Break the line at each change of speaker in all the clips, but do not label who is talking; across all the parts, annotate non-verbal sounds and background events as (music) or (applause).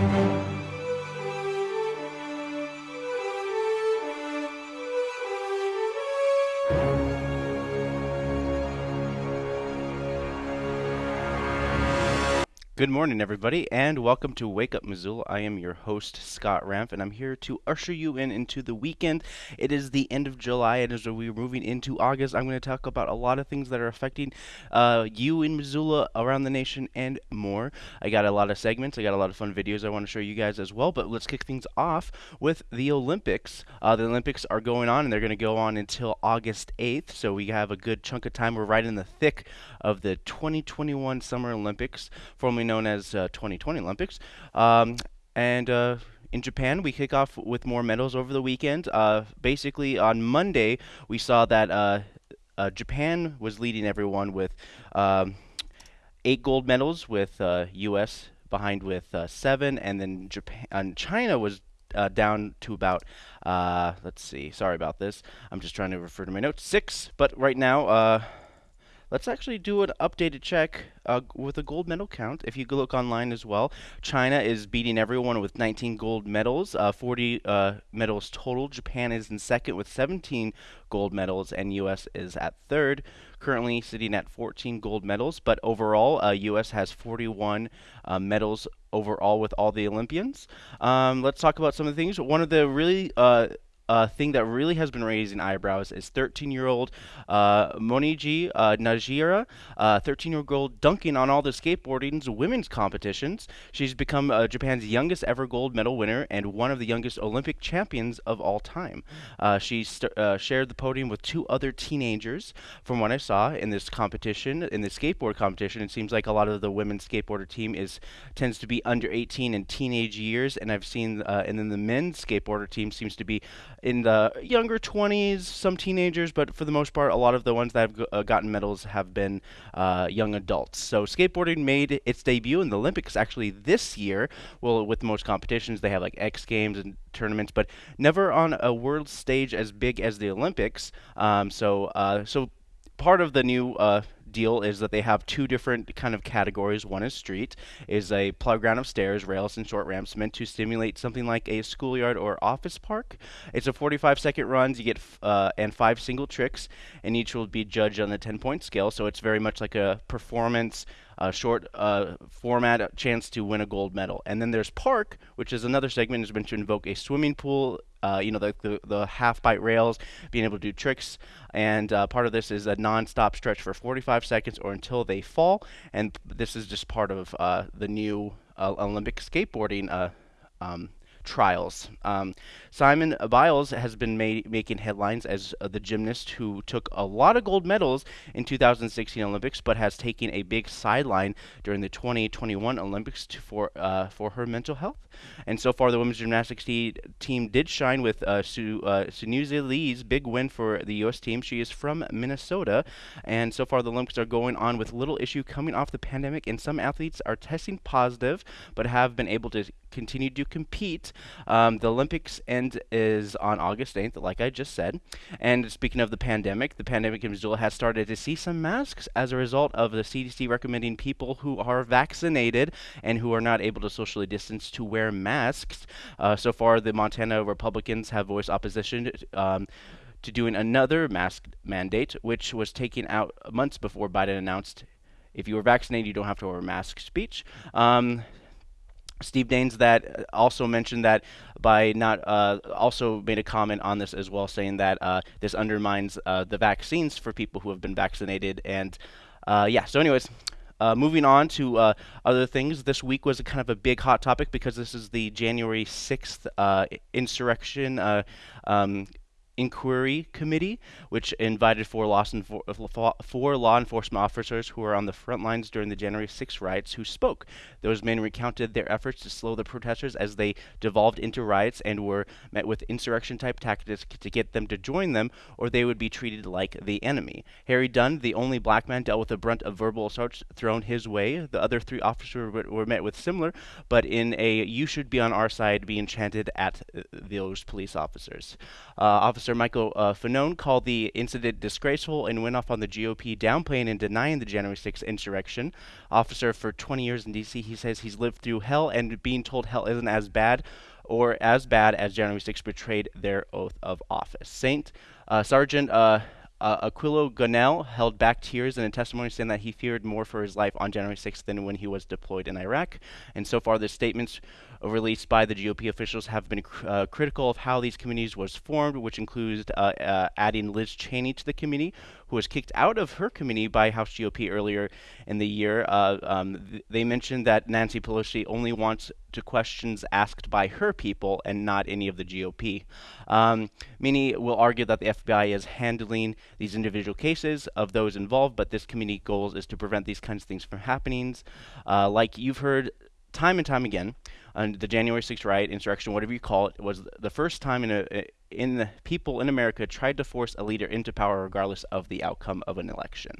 Thank you. Good morning, everybody, and welcome to Wake Up Missoula. I am your host, Scott Ramp, and I'm here to usher you in into the weekend. It is the end of July, and as we're moving into August, I'm going to talk about a lot of things that are affecting uh, you in Missoula, around the nation, and more. I got a lot of segments, I got a lot of fun videos I want to show you guys as well, but let's kick things off with the Olympics. Uh, the Olympics are going on, and they're going to go on until August 8th, so we have a good chunk of time. We're right in the thick of the 2021 Summer Olympics, formerly known as uh, 2020 Olympics. Um, and uh, in Japan, we kick off with more medals over the weekend. Uh, basically, on Monday, we saw that uh, uh, Japan was leading everyone with um, eight gold medals, with U.S. Uh, behind with seven, and then Japan and China was uh, down to about, uh, let's see, sorry about this. I'm just trying to refer to my notes. Six, but right now, uh, let's actually do an updated check uh, with a gold medal count. If you go look online as well, China is beating everyone with 19 gold medals, uh, 40 uh, medals total. Japan is in second with 17 gold medals, and U.S. is at third, currently sitting at 14 gold medals. But overall, U.S. Uh, has 41 uh, medals overall with all the Olympians. Um, let's talk about some of the things. One of the really uh, thing that really has been raising eyebrows is 13-year-old uh, Momiji uh, Najira, 13-year-old uh, dunking on all the skateboarding's women's competitions. She's become uh, Japan's youngest ever gold medal winner and one of the youngest Olympic champions of all time. Uh, she shared the podium with two other teenagers. From what I saw in this competition, in the skateboard competition, it seems like a lot of the women's skateboarder team is tends to be under 18 in teenage years, and I've seen, and then the men's skateboarder team seems to be in the younger 20s, some teenagers, but for the most part, a lot of the ones that have uh, gotten medals have been uh, young adults. So skateboarding made its debut in the Olympics actually this year. Well, with most competitions, they have like X Games and tournaments, but never on a world stage as big as the Olympics. Um, so, uh, so part of the new uh, deal is that they have two different kind of categories. One is street, is a playground of stairs, rails, and short ramps meant to simulate something like a schoolyard or office park. It's a 45 second runs. You get uh, and five single tricks, and each will be judged on the 10 point scale. So it's very much like a performance a short uh, format chance to win a gold medal. And then there's park, which is another segment has been to invoke a swimming pool. Uh, you know the, the, the half pipe rails, being able to do tricks, and uh, part of this is a non-stop stretch for 45 seconds or until they fall. And this is just part of uh, the new uh, Olympic skateboarding um, trials. Um, Simone Biles has been making headlines as uh, the gymnast who took a lot of gold medals in 2016 Olympics, but has taken a big sideline during the 2021 Olympics for uh, for her mental health. And so far, the women's gymnastics te team did shine with uh, uh, Lee's big win for the U.S. team. She is from Minnesota, and so far the Olympics are going on with little issue coming off the pandemic, and some athletes are testing positive, but have been able to continue to compete. Um, the Olympics end is on August 8th, like I just said. And speaking of the pandemic, the pandemic in Missoula has started to see some masks as a result of the CDC recommending people who are vaccinated and who are not able to socially distance to wear masks. Uh, so far, the Montana Republicans have voiced opposition. Um, to doing another mask mandate, which was taken out months before Biden announced if you were vaccinated, you don't have to wear a mask speech. Um, Steve Daines that also mentioned that by not uh, also made a comment on this as well, saying that uh, this undermines uh, the vaccines for people who have been vaccinated. And uh, yeah, so anyways, uh, moving on to uh, other things, this week was a kind of a big hot topic because this is the January 6th insurrection um, Inquiry Committee, which invited four law, four law enforcement officers who were on the front lines during the January 6 riots who spoke. Those men recounted their efforts to slow the protesters as they devolved into riots and were met with insurrection type tactics to get them to join them, or they would be treated like the enemy. Harry Dunn, the only black man, dealt with the brunt of verbal assaults thrown his way. The other three officers were, were met with similar, but in a you should be on our side being chanted at uh, those police officers. Uh, officer Officer Michael uh, Fanone called the incident disgraceful and went off on the GOP downplaying and denying the January 6th insurrection. Officer for 20 years in D.C., he says he's lived through hell and being told hell isn't as bad or as bad as January 6th betrayed their oath of office. Saint uh, Sergeant uh, uh, Aquilino Gonell held back tears in a testimony saying that he feared more for his life on January 6th than when he was deployed in Iraq. And so far, the statements released by the GOP officials have been uh, critical of how these committees was formed, which includes uh, uh, adding Liz Cheney to the committee, who was kicked out of her committee by House GOP earlier in the year. Uh, um, th they mentioned that Nancy Pelosi only wants to questions asked by her people and not any of the GOP. Um, many will argue that the FBI is handling these individual cases of those involved, but this committee goal is to prevent these kinds of things from happening. Uh, like you've heard time and time again, and the January 6th riot, insurrection, whatever you call it, was the first time in a in the people in America tried to force a leader into power regardless of the outcome of an election.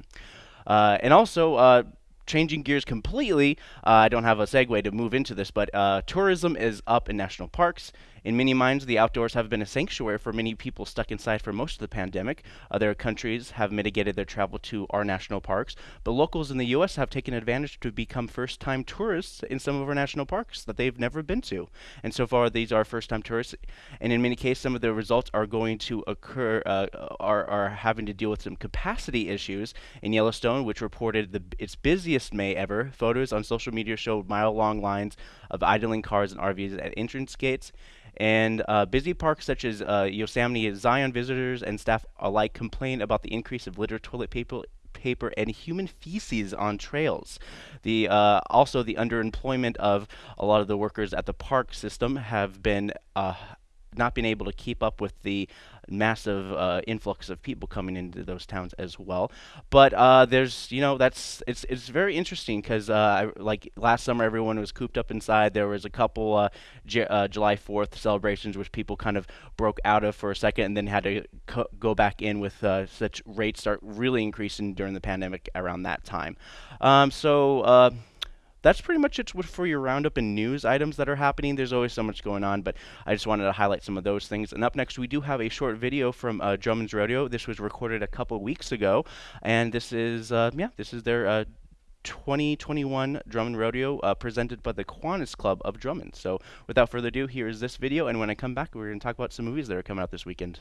Uh, and also, uh, changing gears completely, uh, I don't have a segue to move into this, but uh, tourism is up in national parks. In many minds, the outdoors have been a sanctuary for many people stuck inside for most of the pandemic. Other countries have mitigated their travel to our national parks, but locals in the U.S. have taken advantage to become first-time tourists in some of our national parks that they've never been to. And so far, these are first-time tourists, and in many cases, some of the results are going to occur, uh, are, are having to deal with some capacity issues in Yellowstone, which reported the, its busiest May ever. Photos on social media showed mile-long lines of idling cars and RVs at entrance gates. And uh, busy parks such as uh, Yosemite Zion visitors and staff alike complain about the increase of litter, toilet paper, paper and human feces on trails. The uh, also the underemployment of a lot of the workers at the park system have been uh, not been able to keep up with the massive uh, influx of people coming into those towns as well. But uh, there's, you know, that's it's it's very interesting because uh, like last summer everyone was cooped up inside. There was a couple uh, uh, July 4th celebrations which people kind of broke out of for a second and then had to go back in with uh, such rates start really increasing during the pandemic around that time. Um, so that's pretty much it for your roundup and news items that are happening. There's always so much going on, but I just wanted to highlight some of those things. And up next, we do have a short video from uh, Drummond's Rodeo. This was recorded a couple weeks ago, and this is uh, yeah, this is their uh, 2021 Drummond Rodeo uh, presented by the Kiwanis Club of Drummond. So without further ado, here is this video, and when I come back, we're going to talk about some movies that are coming out this weekend.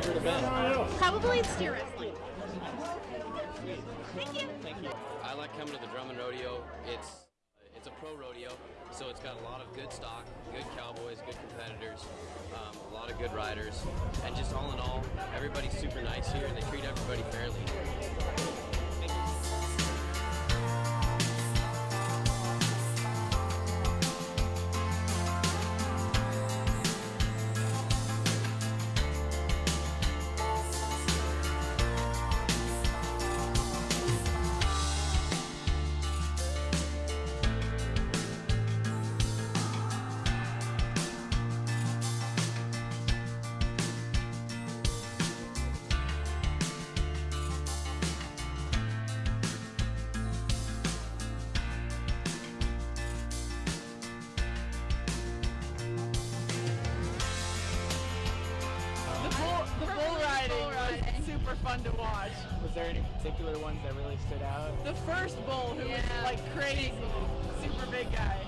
Favorite event?
Probably steer wrestling. Thank you.
Thank you.
I like coming to the Drummond Rodeo. It's it's a pro rodeo, so it's got a lot of good stock, good cowboys, good competitors, um, a lot of good riders, and just all in all, everybody's super nice here and they treat everybody fairly.
Super fun to watch.
Was there any particular ones that really stood out?
The first bull, who
Yeah.
was like crazy, super big guy.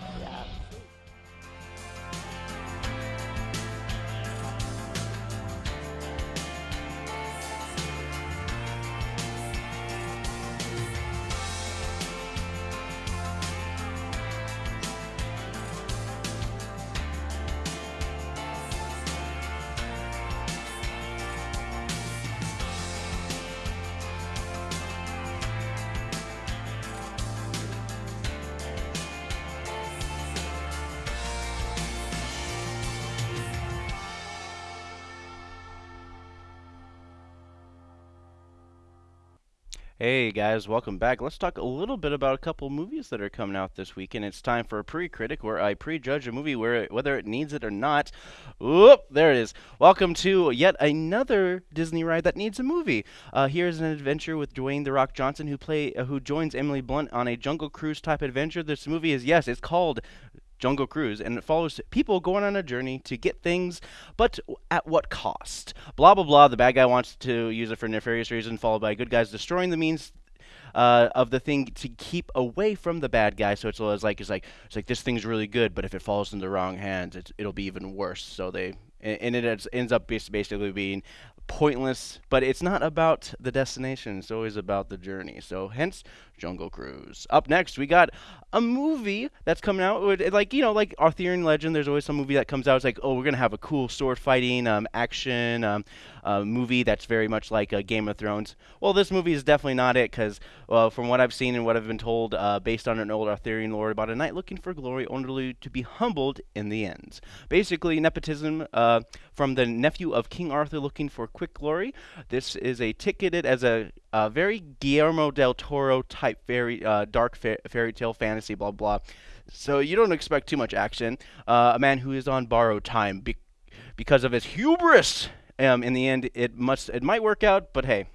Hey guys, welcome back. Let's talk a little bit about a couple movies that are coming out this week, and it's time for a pre-critic where I prejudge a movie where whether it needs it or not. Whoop, there it is. Welcome to yet another Disney ride that needs a movie. Uh, here's an adventure with Dwayne the Rock Johnson, who play uh, who joins Emily Blunt on a Jungle Cruise type adventure. This movie is yes, it's called Jungle Cruise, and it follows people going on a journey to get things, but at what cost? Blah blah blah. The bad guy wants to use it for nefarious reason, followed by good guys destroying the means uh, of the thing to keep away from the bad guy. So it's, it's like it's like it's like this thing's really good, but if it falls in the wrong hands, it'll be even worse. So they and it ends up basically being pointless, but it's not about the destination. It's always about the journey. So hence Jungle Cruise. Up next, we got a movie that's coming out. With, like you know, like Arthurian legend. There's always some movie that comes out. It's like, oh, we're gonna have a cool sword fighting um, action um, uh, movie that's very much like a Game of Thrones. Well, this movie is definitely not it because, well, from what I've seen and what I've been told, uh, based on an old Arthurian lore about a knight looking for glory, only to be humbled in the end. Basically, nepotism uh, from the nephew of King Arthur looking for quick glory. This is a ticketed as a uh, very Guillermo del Toro type fairy, uh, dark fa- fairy tale fantasy, blah blah. So you don't expect too much action. Uh, a man who is on borrowed time be- because of his hubris. Um, in the end, it must it might work out, but hey.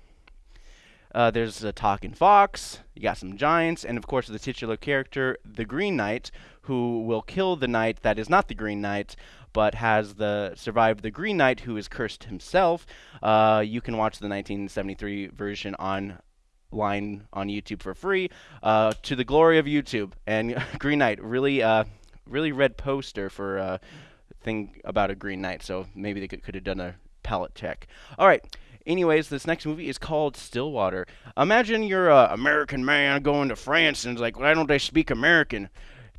Uh, there's a talking fox. You got some giants, and of course the titular character, the Green Knight, who will kill the knight that is not the Green Knight, but has the survived the Green Knight, who is cursed himself. Uh, you can watch the 1973 version on line on YouTube for free. Uh, to the glory of YouTube and (laughs) Green Knight, really, uh, really red poster for a thing about a Green Knight. So maybe they could, could have done a palette check. All right. Anyways, this next movie is called Stillwater. Imagine you're a American man going to France and it's like, why don't they speak American?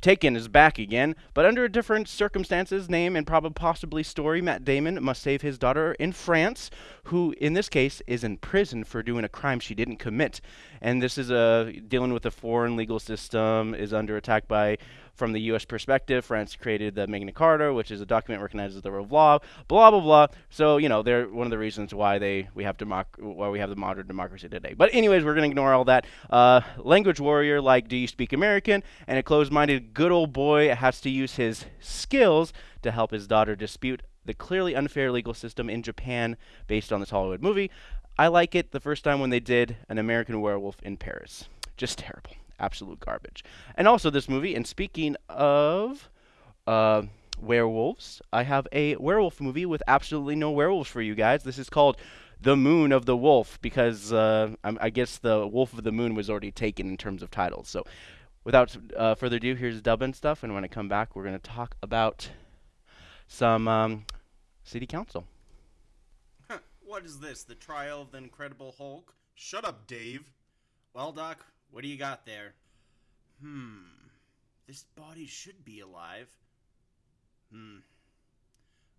Taken is back again, but under different circumstances, name, and probably possibly story. Matt Damon must save his daughter in France, who in this case is in prison for doing a crime she didn't commit. And this is a uh, dealing with a foreign legal system, is under attack by from the U.S. perspective, France created the Magna Carta, which is a document recognizes the rule of law. Blah blah blah. So you know, they're one of the reasons why they we have democ- why we have the modern democracy today. But anyways, we're gonna ignore all that. Uh, language warrior, like, do you speak American? And a closed-minded good old boy has to use his skills to help his daughter dispute the clearly unfair legal system in Japan based on this Hollywood movie. I like it the first time when they did an American werewolf in Paris. Just terrible absolute garbage. And also this movie, and speaking of uh, werewolves, I have a werewolf movie with absolutely no werewolves for you guys. This is called The Moon of the Wolf because uh, I guess the Wolf of the Moon was already taken in terms of titles. So without uh, further ado, here's dubbing stuff, and when I come back, we're going to talk about some um, city council.
what is this? The trial of the Incredible Hulk? Shut up, Dave. Well, Doc, what do you got there? Hmm. This body should be alive. Hmm.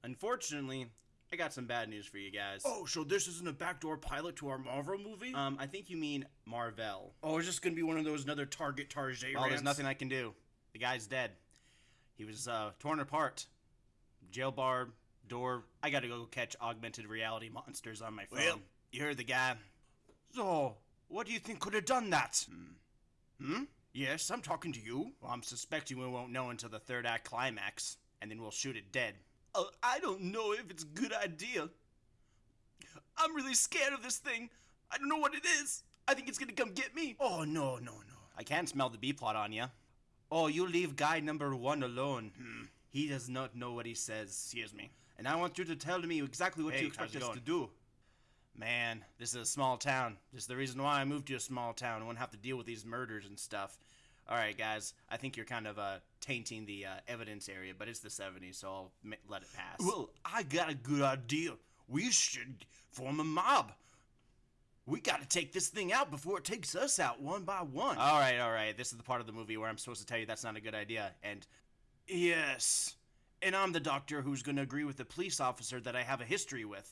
Unfortunately, I got some bad news for you guys.
Oh, so this isn't a backdoor pilot to our Marvel movie?
Um, I think you mean Marvel.
Oh, is this gonna be one of those another Target Tarjay
Well, there's nothing I can do. The guy's dead. He was uh, torn apart. Jail bar, door. I gotta go catch augmented reality monsters on my phone.
Well,
you heard the guy.
So, what do you think could have done that?
Hmm? hmm?
Yes, I'm talking to you.
Well, I'm suspecting we won't know until the third act climax, and then we'll shoot it dead.
Uh, I don't know if it's a good idea. I'm really scared of this thing. I don't know what it is. I think it's gonna come get me.
Oh, no, no, no. I can't smell the B plot on you. Oh, you leave guy number one alone.
Hmm.
He does not know what he says.
Excuse me.
And I want you to tell me exactly what
Hey,
you expect us
going?
to do. Man, this is a small town. This is the reason why I moved to a small town. I won't have to deal with these murders and stuff. All right, guys. I think you're kind of uh, tainting the uh, evidence area, but it's the 70s, so I'll ma- let it pass.
Well, I got a good idea. We should form a mob. We gotta take this thing out before it takes us out one by one.
all right, all right. This is the part of the movie where I'm supposed to tell you that's not a good idea. And
yes. And I'm the doctor who's gonna agree with the police officer that I have a history with.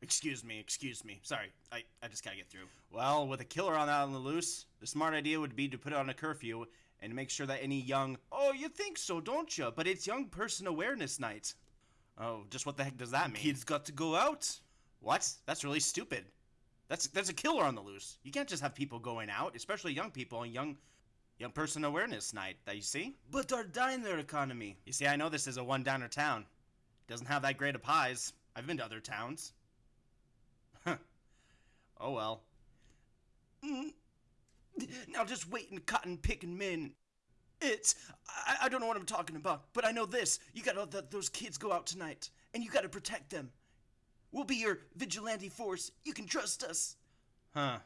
Excuse me, excuse me. Sorry, I, I just gotta get through.
Well, with a killer on out on the loose, the smart idea would be to put on a curfew and make sure that any young. Oh, you think so, don't you? But it's Young Person Awareness Night. Oh, just what the heck does that mean?
Kids got to go out.
What? That's really stupid. That's that's a killer on the loose. You can't just have people going out, especially young people on young young person awareness night. That you see. But our diner economy. You see, I know this is a one diner town. Doesn't have that great of pies. I've been to other towns. Oh well. Mm. Now just wait and cotton picking men. It's I, I don't know what I'm talking about, but I know this. You gotta let th- those kids go out tonight, and you gotta protect them. We'll be your vigilante force. You can trust us. Huh.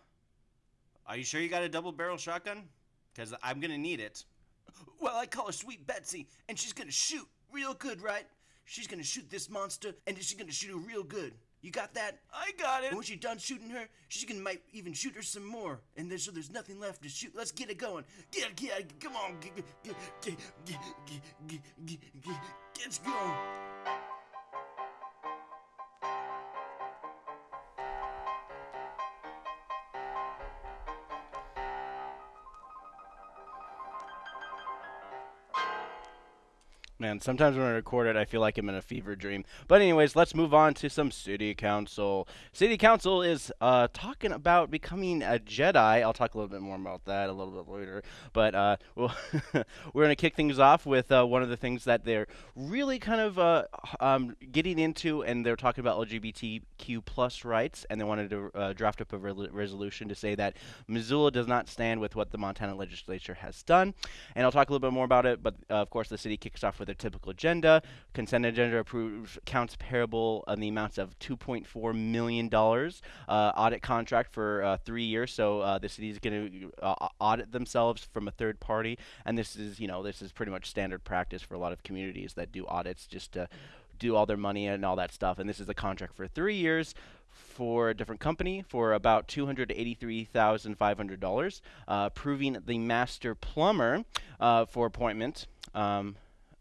Are you sure you got a double barrel shotgun? Because I'm gonna need it. Well, I call her Sweet Betsy, and she's gonna shoot real good, right? She's gonna shoot this monster, and she's gonna shoot her real good. You got that? I got it. And when she's done shooting her, she's gonna might even shoot her some more. And there's so there's nothing left to shoot. Let's get it going. Get get come on. Get get get get get get get get let's go.
Man, sometimes when I record it, I feel like I'm in a fever dream. But anyways, let's move on to some city council. City council is uh, talking about becoming a Jedi. I'll talk a little bit more about that a little bit later. But uh, (laughs) we're gonna kick things off with uh, one of the things that they're really kind of uh, um, getting into, and they're talking about LGBTQ plus rights, and they wanted to uh, draft up a re- resolution to say that Missoula does not stand with what the Montana legislature has done. And I'll talk a little bit more about it. But uh, of course, the city kicks off with their typical agenda. Consent agenda approves accounts payable in the amounts of $2.4 million. Uh, audit contract for uh, three years. So uh, the city is going to audit themselves from a third party. And this is, you know, this is pretty much standard practice for a lot of communities that do audits just to do all their money and all that stuff. And this is a contract for three years for a different company for about $283,500, uh, approving the master plumber uh, for appointment. Um,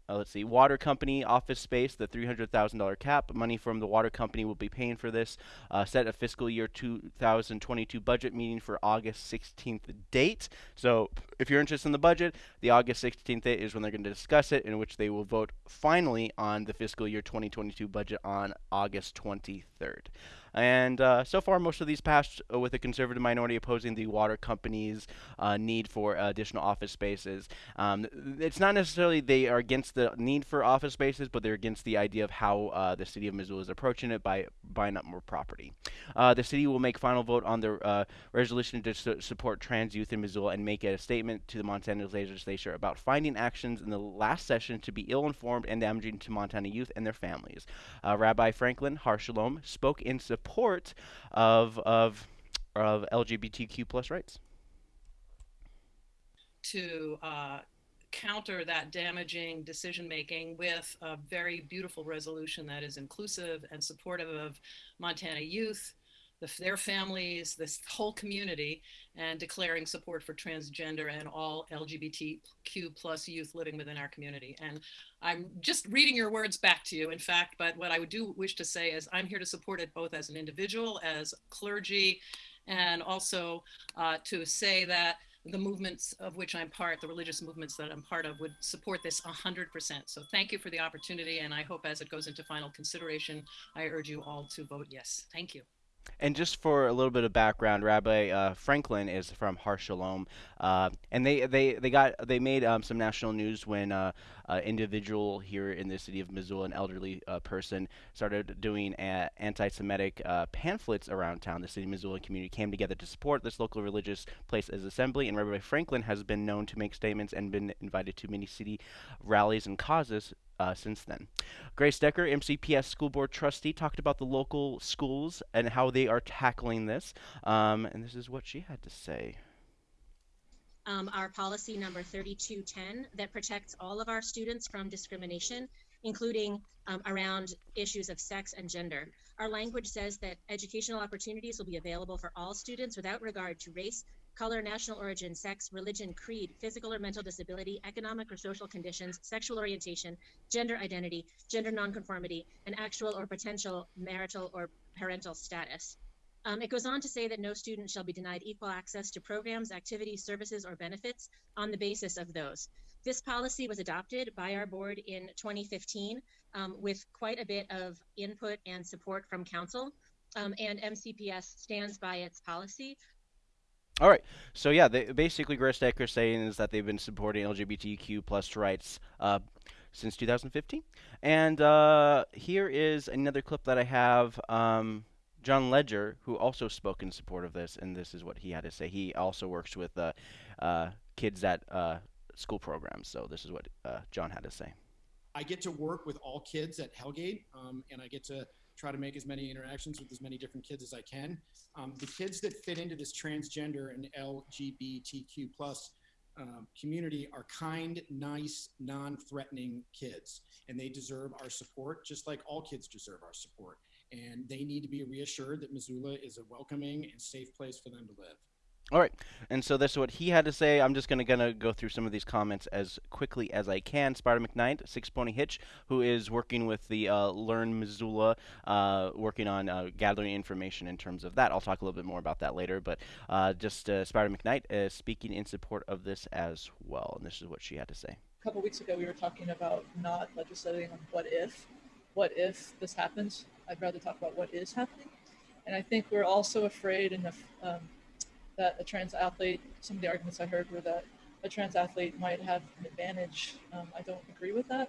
uh, let's see, water company office space, the $300,000 cap. Money from the water company will be paying for this. Uh, set a fiscal year 2022 budget meeting for August 16th date. So if you're interested in the budget, the August 16th date is when they're going to discuss it, in which they will vote finally on the fiscal year 2022 budget on August 23rd. And uh, so far, most of these passed uh, with a conservative minority opposing the water company's uh, need for additional office spaces. Um, it's not necessarily they are against the need for office spaces, but they're against the idea of how uh, the city of Missoula is approaching it by buying up more property. Uh, the city will make final vote on the resolution to su support trans youth in Missoula and make a statement to the Montana legislature about finding actions in the last session to be ill-informed and damaging to Montana youth and their families. Rabbi Franklin Har Shalom spoke in support support of of of LGBTQ plus rights.
To uh, counter that damaging decision making with a very beautiful resolution that is inclusive and supportive of Montana youth, the, their families, this whole community, and declaring support for transgender and all LGBTQ plus youth living within our community. And I'm just reading your words back to you, in fact, but what I would do wish to say is I'm here to support it both as an individual, as clergy, and also uh, to say that the movements of which I'm part, the religious movements that I'm part of, would support this 100%. So thank you for the opportunity, and I hope as it goes into final consideration, I urge you all to vote yes. Thank you.
And just for a little bit of background, Rabbi uh, Franklin is from Har Shalom, uh, and they, they, they got they made um, some national news when uh, an individual here in the city of Missoula, an elderly uh, person, started doing anti-Semitic uh, pamphlets around town. The city of Missoula community came together to support this local religious place as assembly, and Rabbi Franklin has been known to make statements and been invited to many city rallies and causes uh, since then. Grace Decker, MCPS School Board Trustee, talked about the local schools and how they are tackling this. Um, and this is what she had to say.
Um, our policy number 3210 that protects all of our students from discrimination, including um, around issues of sex and gender. Our language says that educational opportunities will be available for all students without regard to race, color, national origin, sex, religion, creed, physical or mental disability, economic or social conditions, sexual orientation, gender identity, gender nonconformity, and actual or potential marital or parental status. Um, it goes on to say that no student shall be denied equal access to programs, activities, services, or benefits on the basis of those. This policy was adopted by our board in 2015 um, with quite a bit of input and support from council. um, and MCPS stands by its policy.
All right. So yeah, they, basically, Grace Decker saying is that they've been supporting LGBTQ plus rights uh, since 2015. And uh, here is another clip that I have. Um, John Ledger, who also spoke in support of this, and this is what he had to say. He also works with uh, uh, kids at uh, school programs. So this is what uh, John had to say.
I get to work with all kids at Hellgate, um, and I get to try to make as many interactions with as many different kids as I can. Um, the kids that fit into this transgender and LGBTQ plus um, community are kind, nice, non-threatening kids, and they deserve our support, just like all kids deserve our support. And they need to be reassured that Missoula is a welcoming and safe place for them to live.
All right, and so that's what he had to say. I'm just gonna gonna go through some of these comments as quickly as I can. Spider McKnight, Six Pony Hitch, who is working with the uh, Learn Missoula, uh, working on uh, gathering information in terms of that. I'll talk a little bit more about that later, but uh, just uh, Spider McKnight is speaking in support of this as well, and this is what she had to say.
A couple weeks ago, we were talking about not legislating on what if, what if this happens. I'd rather talk about what is happening, and I think we're also afraid and. Um, that a trans athlete, some of the arguments I heard were that a trans athlete might have an advantage. Um, I don't agree with that.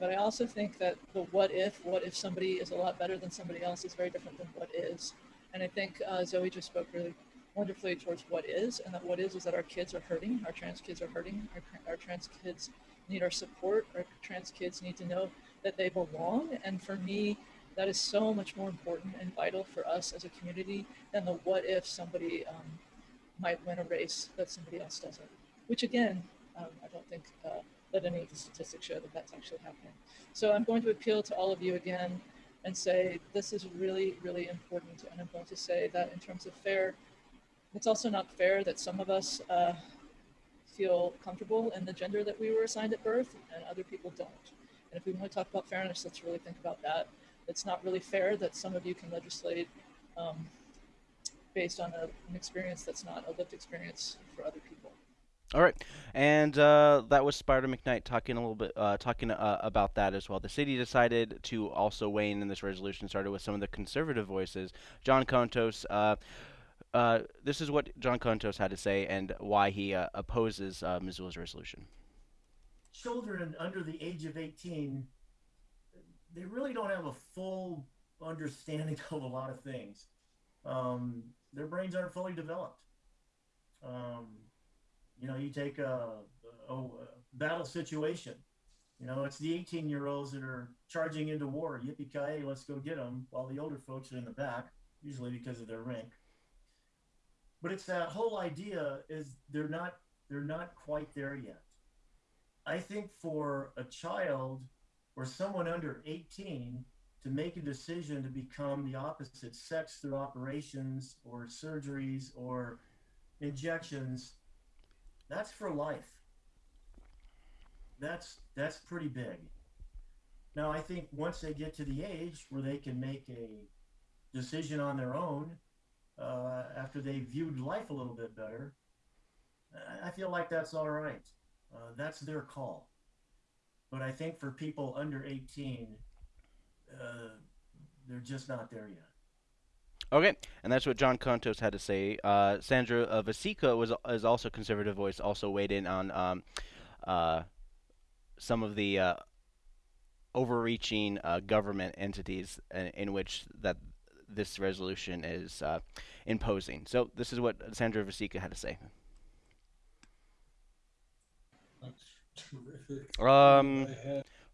But I also think that the what if, what if somebody is a lot better than somebody else is very different than what is. And I think uh, Zoe just spoke really wonderfully towards what is, and that what is is that our kids are hurting, our trans kids are hurting, our, our trans kids need our support, our trans kids need to know that they belong. And for me, that is so much more important and vital for us as a community than the what if somebody um, might win a race that somebody else doesn't, which again, um, I don't think uh, that any of the statistics show that that's actually happening. So I'm going to appeal to all of you again and say this is really, really important. And I'm going to say that in terms of fair, it's also not fair that some of us uh, feel comfortable in the gender that we were assigned at birth and other people don't. And if we want to talk about fairness, let's really think about that. It's not really fair that some of you can legislate um, based on a, an experience that's not a lived experience for other people.
All right, and uh, that was Spider McKnight talking a little bit, uh, talking uh, about that as well. The city decided to also weigh in in this resolution. Started with some of the conservative voices. John Contos. Uh, uh, this is what John Contos had to say and why he uh, opposes Missoula's resolution.
Children under the age of 18, they really don't have a full understanding (laughs) of a lot of things. Um, their brains aren't fully developed. Um, you know, you take a, a, a, battle situation. You know, it's the 18 year olds that are charging into war. Yippee ki let's go get them, while the older folks are in the back, usually because of their rank. But it's that whole idea is they're not they're not quite there yet. I think for a child or someone under 18 to make a decision to become the opposite sex through operations or surgeries or injections, that's for life. That's that's pretty big. Now I think once they get to the age where they can make a decision on their own uh, after they've viewed life a little bit better, I feel like that's all right. Uh, that's their call. But I think for people under 18, uh, they're just not there yet.
Okay, and that's what John Contos had to say. Uh, Sandra uh, Vasecka was is also conservative voice, also weighed in on um, uh, some of the uh, overreaching uh, government entities in, in, which that this resolution is uh, imposing. So this is what Sandra Vasecka had to say.
That's terrific.
Um,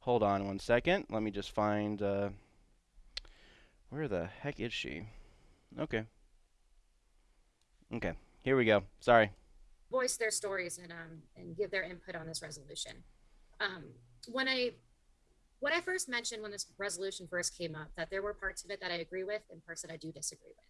Hold on one second. Let me just find, uh, where the heck is she? Okay. Okay, here we go. Sorry.
Voice their stories and um and give their input on this resolution. Um, when I when I first mentioned when this resolution first came up that there were parts of it that I agree with and parts that I do disagree with.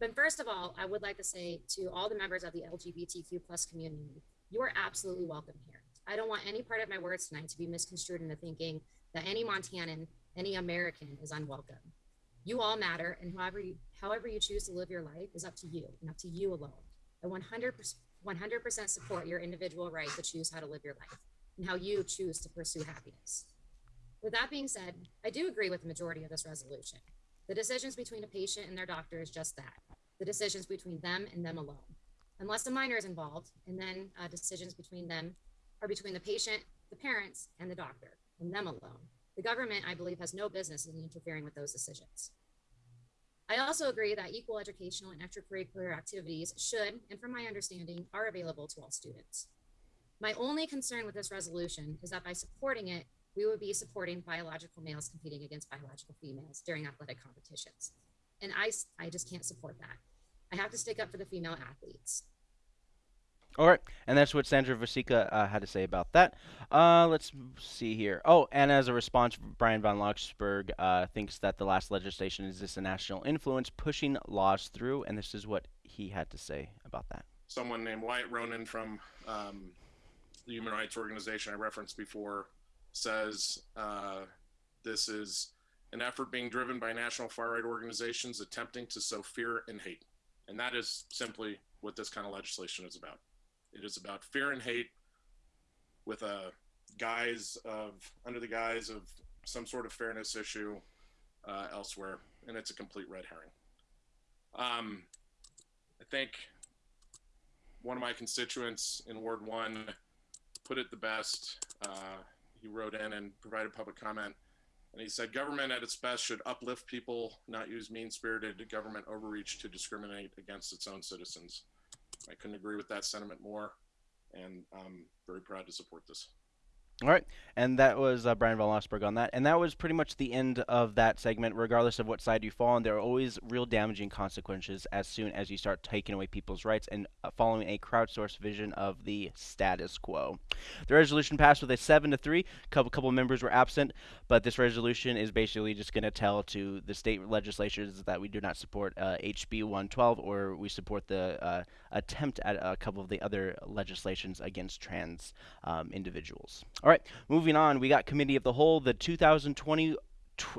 But first of all, I would like to say to all the members of the LGBTQ plus community, you are absolutely welcome here. I don't want any part of my words tonight to be misconstrued into thinking that any Montanan, any American is unwelcome. You all matter, and however you, however you choose to live your life is up to you and up to you alone. I 100%, 100% support your individual right to choose how to live your life and how you choose to pursue happiness. With that being said, I do agree with the majority of this resolution. The decisions between a patient and their doctor is just that the decisions between them and them alone. Unless a minor is involved, and then uh, decisions between them are between the patient, the parents, and the doctor, and them alone. The government, I believe, has no business in interfering with those decisions. I also agree that equal educational and extracurricular activities should, and from my understanding, are available to all students. My only concern with this resolution is that by supporting it, we would be supporting biological males competing against biological females during athletic competitions. And I, I just can't support that. I have to stick up for the female athletes.
All right, and that's what Sandra Vasecka uh, had to say about that. Uh, let's see here. Oh, and as a response, Bryan von Lossberg uh, thinks that the last legislation is a national influence pushing laws through, and this is what he had to say about that.
Someone named Wyatt Ronan from um, the human rights organization I referenced before says uh, this is an effort being driven by national far right organizations attempting to sow fear and hate. And that is simply what this kind of legislation is about. It is about fear and hate with a guise of, under the guise of some sort of fairness issue uh, elsewhere. And it's a complete red herring. Um, I think one of my constituents in Ward 1 put it the best. Uh, he wrote in and provided public comment. And he said, government at its best should uplift people, not use mean spirited government overreach to discriminate against its own citizens. I couldn't agree with that sentiment more, and I'm very proud to support this.
All right, and that was uh, Bryan von Lossberg on that, and that was pretty much the end of that segment. Regardless of what side you fall on, there are always real damaging consequences as soon as you start taking away people's rights and uh, following a crowdsourced vision of the status quo. The resolution passed with a seven to three. Couple couple of members were absent, but this resolution is basically just going to tell to the state legislatures that we do not support uh, HB 112 or we support the uh, attempt at a couple of the other legislations against trans um, individuals. All right, moving on. We got committee of the whole, the 2020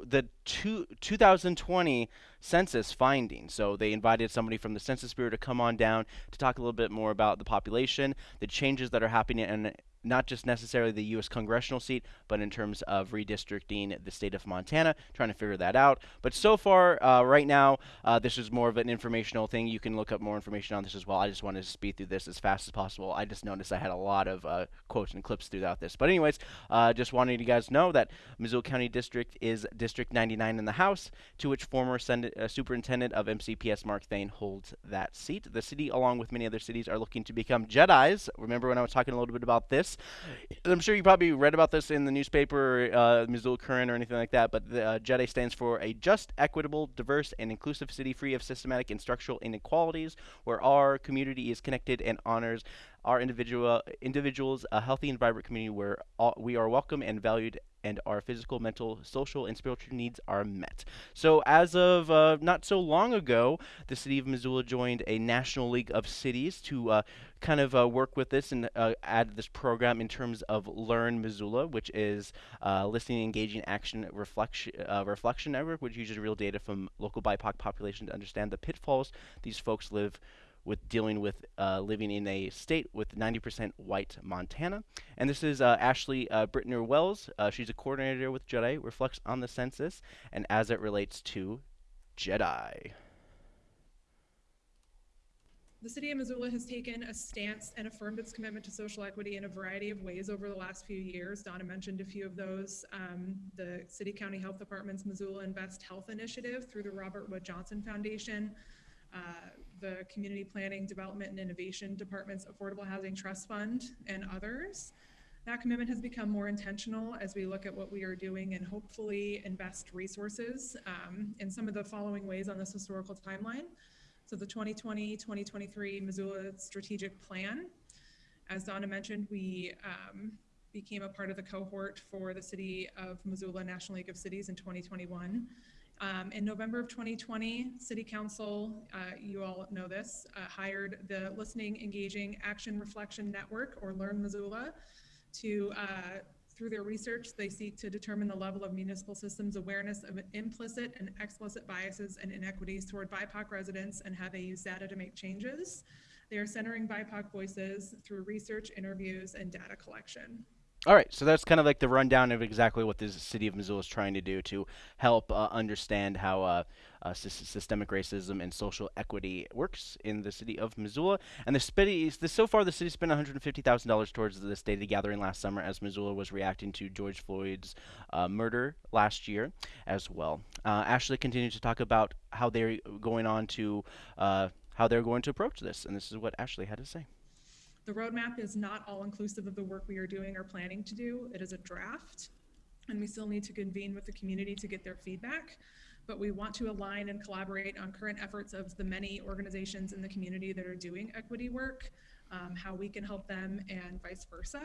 the two, 2020 census findings. So they invited somebody from the Census Bureau to come on down to talk a little bit more about the population, the changes that are happening, and not just necessarily the U.S. congressional seat, but in terms of redistricting the state of Montana, trying to figure that out. But so far, uh, right now, uh, this is more of an informational thing. You can look up more information on this as well. I just wanted to speed through this as fast as possible. I just noticed I had a lot of uh, quotes and clips throughout this. But anyways, uh, just wanted you guys to know that Missoula County District is District 99 in the House, to which former uh, Superintendent of MCPS Mark Thane holds that seat. The city, along with many other cities, are looking to become Jedi's. Remember when I was talking a little bit about this? I'm sure you probably read about this in the newspaper, uh, Missoula Current, or anything like that. But the uh, JEDI stands for a just, equitable, diverse, and inclusive city free of systematic and structural inequalities, where our community is connected and honors our individual individuals a healthy and vibrant community where all, we are welcome and valued and our physical, mental, social, and spiritual needs are met. So, as of uh, not so long ago, the city of Missoula joined a National League of Cities to uh, kind of uh, work with this and uh, add this program in terms of Learn Missoula, which is uh, listening, engaging, action, reflection, uh, reflection network, which uses real data from local BIPOC population to understand the pitfalls these folks live with dealing with uh, living in a state with 90% white Montana. And this is uh, Ashley uh, Brittner Wells. Uh, she's a coordinator with JEDI, reflects on the census and as it relates to JEDI.
The City of Missoula has taken a stance and affirmed its commitment to social equity in a variety of ways over the last few years. Donna mentioned a few of those. Um, the City County Health Department's Missoula Invest Health Initiative through the Robert Wood Johnson Foundation, uh, the Community Planning, Development, and Innovation Department's Affordable Housing Trust Fund, and others. That commitment has become more intentional as we look at what we are doing and hopefully invest resources um, in some of the following ways on this historical timeline. So the 2020-2023 Missoula Strategic Plan. As Donna mentioned, we um, became a part of the cohort for the City of Missoula National League of Cities in 2021. Um, in November of 2020, City Council, uh, you all know this, uh, hired the Listening, Engaging, Action Reflection Network, or Learn Missoula, to, uh, through their research, they seek to determine the level of municipal systems awareness of implicit and explicit biases and inequities toward BIPOC residents and how they use data to make changes. They are centering BIPOC voices through research, interviews, and data collection.
All right, so that's kind of like the rundown of exactly what the city of Missoula is trying to do to help uh, understand how uh, uh, systemic racism and social equity works in the city of Missoula. And the city, so far, the city spent $150,000 towards this data gathering last summer as Missoula was reacting to George Floyd's uh, murder last year as well. Uh, Ashley continued to talk about how they're going on to uh, how they're going to approach this, and this is what Ashley had to say.
The roadmap is not all inclusive of the work we are doing or planning to do. It is a draft, and we still need to convene with the community to get their feedback. But we want to align and collaborate on current efforts of the many organizations in the community that are doing equity work, um, how we can help them, and vice versa.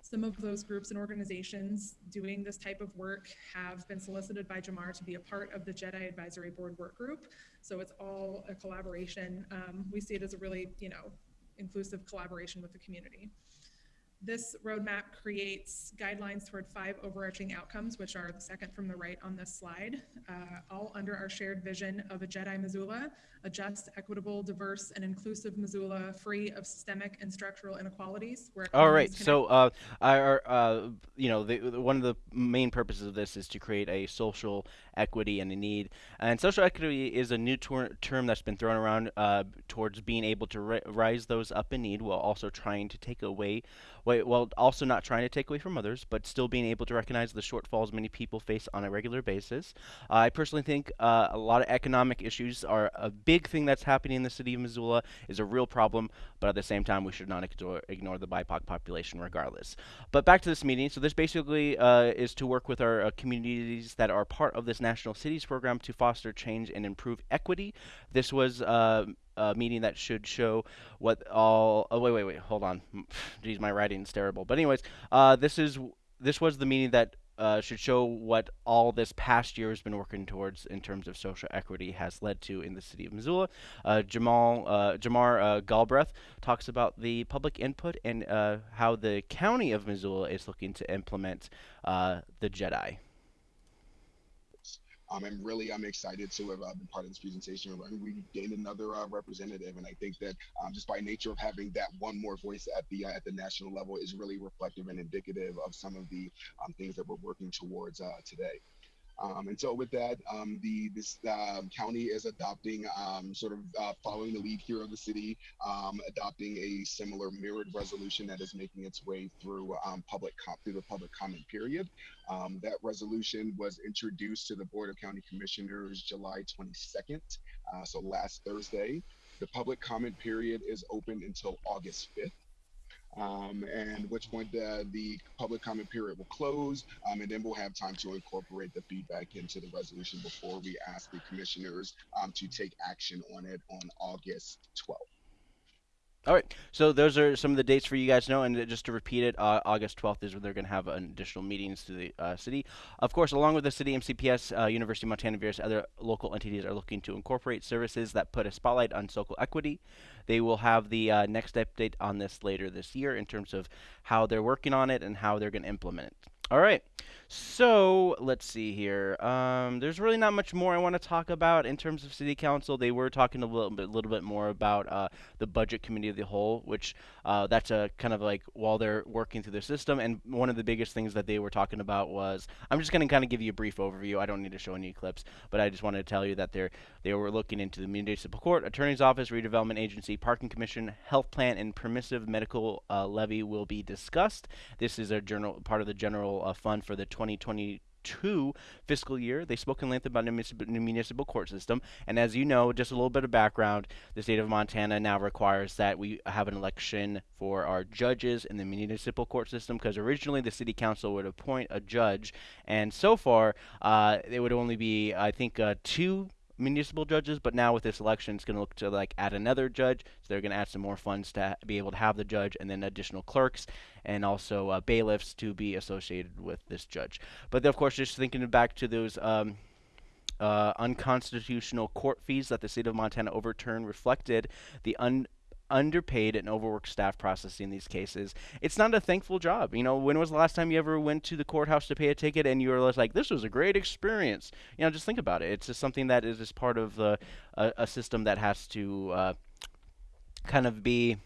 Some of those groups and organizations doing this type of work have been solicited by Jamar to be a part of the JEDI Advisory Board work group. So it's all a collaboration. Um, we see it as a really, you know, inclusive collaboration with the community. This roadmap creates guidelines toward five overarching outcomes, which are the second from the right on this slide, uh, all under our shared vision of a JEDI Missoula, a just, equitable, diverse, and inclusive Missoula, free of systemic and structural inequalities.
All right. So, uh, our, uh, you know, the, the, one of the main purposes of this is to create a social equity and a need. And social equity is a new term that's been thrown around uh, towards being able to rise those up in need while also trying to take away while also not trying to take away from others, but still being able to recognize the shortfalls many people face on a regular basis. Uh, I personally think uh, a lot of economic issues are a big thing that's happening in the city of Missoula, is a real problem, but at the same time, we should not ignore, ignore the BIPOC population regardless. But back to this meeting. So this basically uh, is to work with our uh, communities that are part of this National Cities program to foster change and improve equity. This was uh, uh, meeting that should show what all. Oh wait, wait, wait. Hold on. (sighs) Geez, my writing's terrible. But anyways, uh, this is this was the meeting that uh, should show what all this past year has been working towards in terms of social equity has led to in the city of Missoula. Uh, Jamal uh, Jamar uh, Galbraith talks about the public input and uh, how the county of Missoula is looking to implement uh, the JEDI.
Um, and really, I'm excited to have uh, been part of this presentation. We gained another uh, representative, and I think that um, just by nature of having that one more voice at the uh, at the national level is really reflective and indicative of some of the um, things that we're working towards uh, today. Um, and so with that, um, the this uh, county is adopting um, sort of uh, following the lead here of the city, um, adopting a similar mirrored resolution that is making its way through um, public through the public comment period. Um, that resolution was introduced to the Board of County Commissioners July 22nd, uh, so last Thursday. The public comment period is open until August 5th um, and which point uh, the public comment period will close, um, and then we'll have time to incorporate the feedback into the resolution before we ask the commissioners um, to take action on it on August 12th.
All right, so those are some of the dates for you guys to know, and just to repeat it, uh, August 12th is when they're going to have additional meetings to the uh, city. Of course, along with the city, MCPS, uh, University of Montana, various other local entities are looking to incorporate services that put a spotlight on social equity. They will have the uh, next update on this later this year in terms of how they're working on it and how they're going to implement it. All right. So let's see here. Um, there's really not much more I want to talk about in terms of city council. They were talking a little bit, little bit more about uh, the budget committee of the whole, which uh, that's a kind of like while they're working through the system. And one of the biggest things that they were talking about was I'm just going to kind of give you a brief overview. I don't need to show any clips, but I just wanted to tell you that they're they were looking into the municipal court, attorney's office, redevelopment agency, parking commission, health plan, and permissive medical uh, levy will be discussed. This is a general part of the general uh, fund for the 2022 fiscal year. They spoke in length about the municipal, municipal court system. And as you know, just a little bit of background, the state of Montana now requires that we have an election for our judges in the municipal court system because originally the city council would appoint a judge. And so far, uh, it would only be, I think, uh, two municipal judges, but now with this election, it's going to look to like add another judge. So they're going to add some more funds to be able to have the judge, and then additional clerks and also uh, bailiffs to be associated with this judge. But of course, just thinking back to those. Um, uh, unconstitutional court fees that the state of Montana overturned reflected the un underpaid and overworked staff processing these cases. It's not a thankful job. You know, when was the last time you ever went to the courthouse to pay a ticket and you were like, this was a great experience? You know, just think about it. It's just something that is just part of the, a, a system that has to uh, kind of be,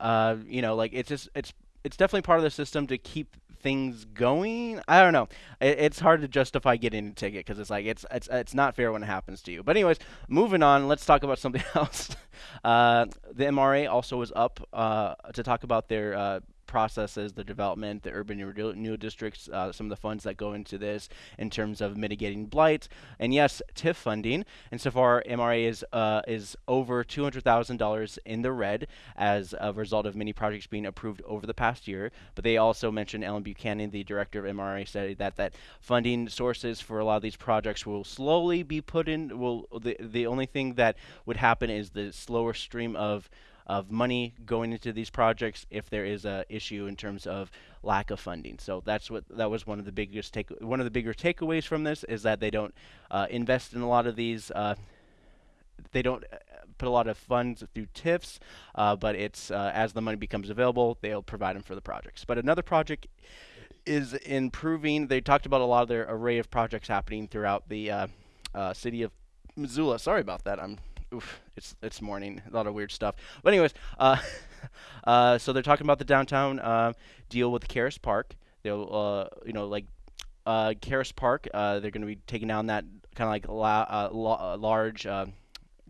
uh, you know, like it's just, it's, it's definitely part of the system to keep things going. I don't know. It, it's hard to justify getting a ticket because it's like it's it's it's not fair when it happens to you. But anyways, moving on. Let's talk about something (laughs) else. Uh, the MRA also was up uh, to talk about their uh, processes, the development, the urban renewal districts, uh, some of the funds that go into this in terms of mitigating blight, and yes, TIF funding. And so far, MRA is uh, is over two hundred thousand dollars in the red as a result of many projects being approved over the past year. But they also mentioned Ellen Buchanan, the director of MRA, said that that funding sources for a lot of these projects will slowly be put in. Will the the only thing that would happen is the slower stream of of money going into these projects if there is a issue in terms of lack of funding. So that's what that was one of the biggest take one of the bigger takeaways from this is that they don't uh, invest in a lot of these. Uh, they don't uh, put a lot of funds through TIFs, uh, but it's uh, as the money becomes available, they'll provide them for the projects. But another project is improving. They talked about a lot of their array of projects happening throughout the uh, city of Missoula. Sorry about that. I'm oof, it's it's morning. A lot of weird stuff. But anyways, uh, (laughs) uh, so they're talking about the downtown uh, deal with Caras Park. They'll, uh, you know, like uh, Caras Park. Uh, they're going to be taking down that kind of like la- uh, la- large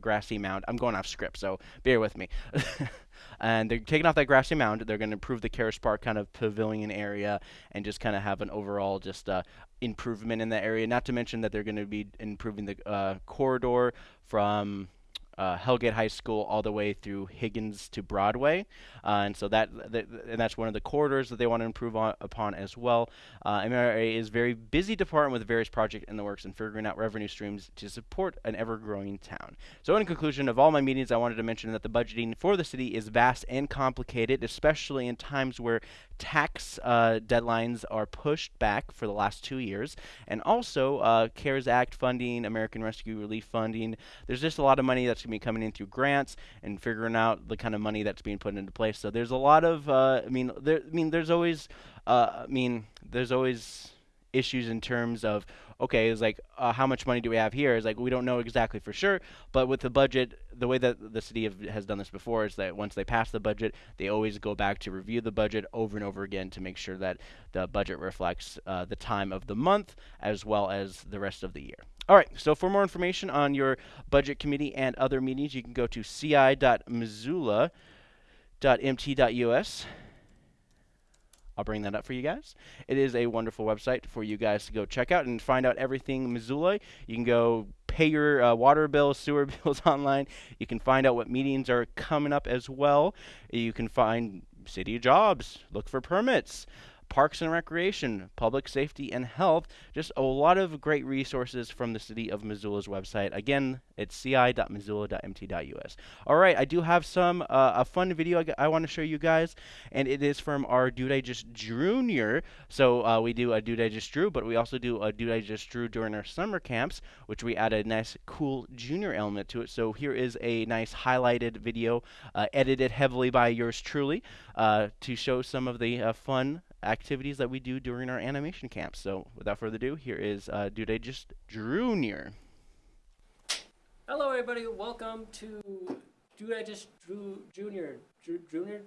grassy mound. I'm going off script, so bear with me. (laughs) and they're taking off that grassy mound. They're going to improve the Caras Park kind of pavilion area and just kind of have an overall just uh, improvement in that area. Not to mention that they're going to be improving the uh, corridor from uh, Hellgate High School all the way through Higgins to Broadway, uh, and so that, that, and that's one of the corridors that they want to improve on, upon as well. Uh, MRA is very busy department with various projects in the works and figuring out revenue streams to support an ever-growing town. So, in conclusion of all my meetings, I wanted to mention that the budgeting for the city is vast and complicated, especially in times where tax uh, deadlines are pushed back for the last two years, and also uh, CARES Act funding, American Rescue Relief funding. There's just a lot of money that's going to be coming in through grants and figuring out the kind of money that's being put into place. So there's a lot of, uh, I mean, there, I mean, there's always, uh, I mean, there's always issues in terms of okay, it's like uh, how much money do we have here? Is like we don't know exactly for sure, but with the budget, the way that the city have, has done this before is that once they pass the budget, they always go back to review the budget over and over again to make sure that the budget reflects uh, the time of the month as well as the rest of the year. All right, so for more information on your budget committee and other meetings, you can go to ci.missoula.mt.us. I'll bring that up for you guys. It is a wonderful website for you guys to go check out and find out everything Missoula. You can go pay your uh, water bills, (laughs) sewer bills online. You can find out what meetings are coming up as well. You can find city jobs, look for permits parks and recreation, public safety and health. Just a lot of great resources from the city of Missoula's website. Again, it's ci.missoula.mt.us. All right, I do have some uh, a fun video I, I want to show you guys, and it is from our Dude I Just Junior. So uh, we do a Dude I Just Drew, but we also do a Dude I Just Drew during our summer camps, which we add a nice, cool junior element to it. So here is a nice highlighted video, uh, edited heavily by yours truly, uh, to show some of the uh, fun activities that we do during our animation camps. So without further ado, here is uh, Dude I Just Drew Junior.
Hello, everybody. Welcome to Dude I Just Drew Junior. Drew, Junior?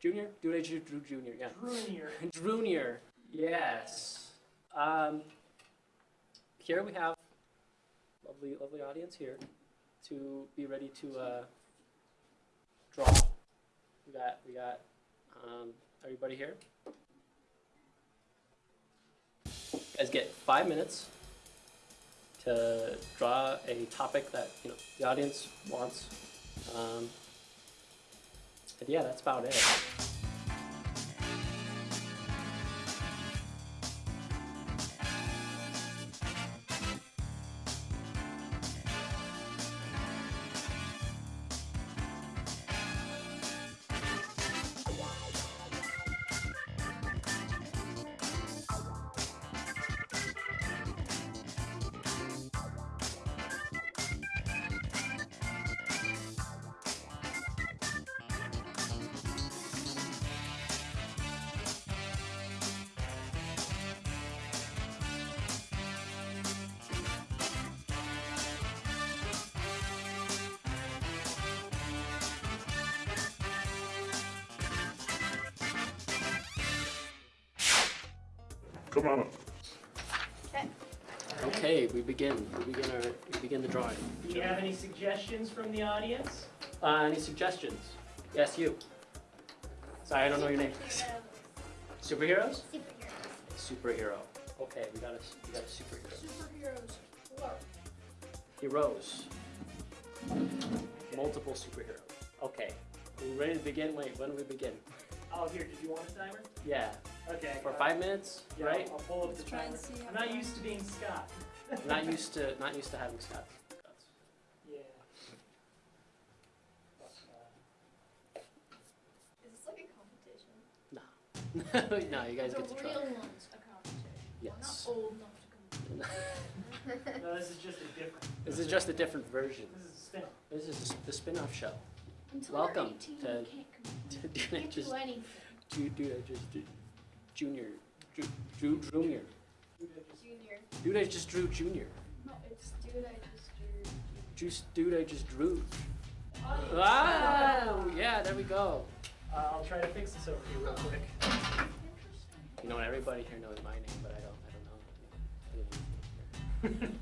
Junior? Dude I Just Drew Junior. Yeah.
Junior. (laughs)
Junior. Yes. Um, here we have lovely, lovely audience here to be ready to uh, draw. We got, we got um, everybody here. Guys get five minutes to draw a topic that you know the audience wants. Um, and yeah, that's about it.
Come on up.
Okay, we begin. We begin our. We begin the drawing.
Do you have any suggestions from the audience?
Uh, any suggestions? Yes, you. Sorry, I don't know your name. Superheroes? Superheroes? Superhero. Okay, we got a we got a superhero.
Superheroes.
Heroes. Multiple superheroes. Okay. Are we ready to begin? Wait, when do we begin?
Oh, here, did you want a timer?
Yeah.
Okay.
For
uh,
five minutes,
yeah,
right?
I'll pull up the timer. I'm not used to being Scott. (laughs)
not used to not used to having Scott.
Yeah.
Is this like a competition?
no, (laughs) you guys
the
get to try.
real one's a competition.
Yes.
We're not old enough to compete.
No, this is just a different.
This is just a different version.
This is a spin-off.
This is the spin-off show.
Until
Welcome
you're 18,
to
you can't (laughs) compete.
to
You can't
just
do anything.
do do just do, junior Drew Drew Junior.
Junior.
Dude, I just drew Junior.
No, it's dude, I just drew.
Juice, dude, I just drew.
Oh,
Wow! Yeah, there we go.
Uh, I'll try to fix this over here real quick.
You know, what, everybody here knows my name, but I don't. I don't know. (laughs)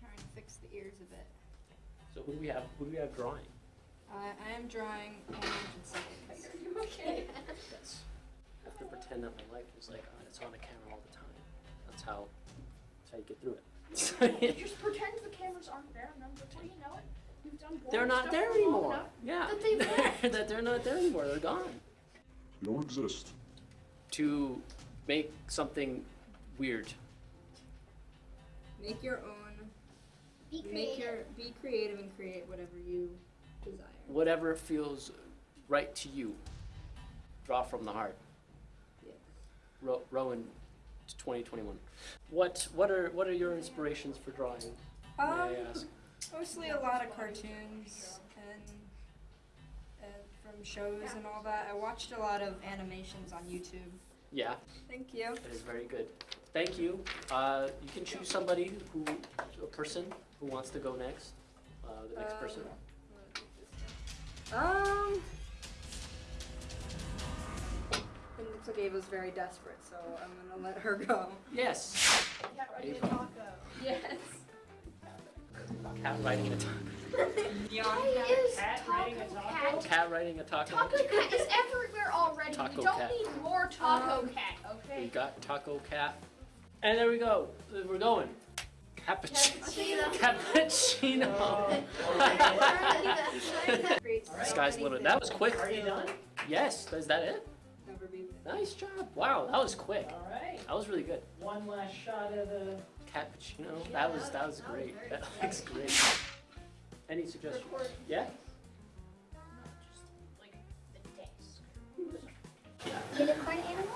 Trying to fix the ears a bit.
So who do we have? Who do we have drawing?
Uh, I am drawing orange and seconds.
Are you okay?
Yes. I to pretend that my life is like uh, it's on a camera all the time. That's how. That's how you get through it. (laughs)
Just (laughs) pretend the cameras aren't there, and then before you know it, you've done
they're not
stuff
there anymore. Yeah.
That they've left.
that they're not there anymore. They're gone.
You don't exist.
To make something weird.
Make your own.
Be
Make your
creative.
be creative and create whatever you desire.
Whatever feels right to you. Draw from the heart. Ro- Rowan, 2021. What what are what are your inspirations for drawing? May I
Um,
ask?
mostly a lot of cartoons and, and from shows and all that. I watched a lot of animations on YouTube.
Yeah,
Thank you.
it is very good. Thank you. Uh, you can choose somebody who, a person who wants to go next. Uh, the next
Um,
person.
Um. Looks like Ava's very desperate, so I'm gonna let her go.
Yes.
Cat riding a taco.
Yes.
Cat riding a taco.
Why is
Cat
taco
riding a taco?
cat?
Cat riding a taco.
Taco cat is everywhere already.
Taco
we don't
cat.
need more taco
Um,
cat, Okay.
We got taco cat. And there we go. We're going. Cappuccino. Cappuccino. this guy's a little. That was quick.
Are you done?
Yes. Is that it?
Never be.
Nice job. Wow, that was quick.
All right.
That was really good.
One last shot of the.
Cappuccino. That was that was great. That looks great. Any suggestions? Yeah. (laughs)
Unicorn animal?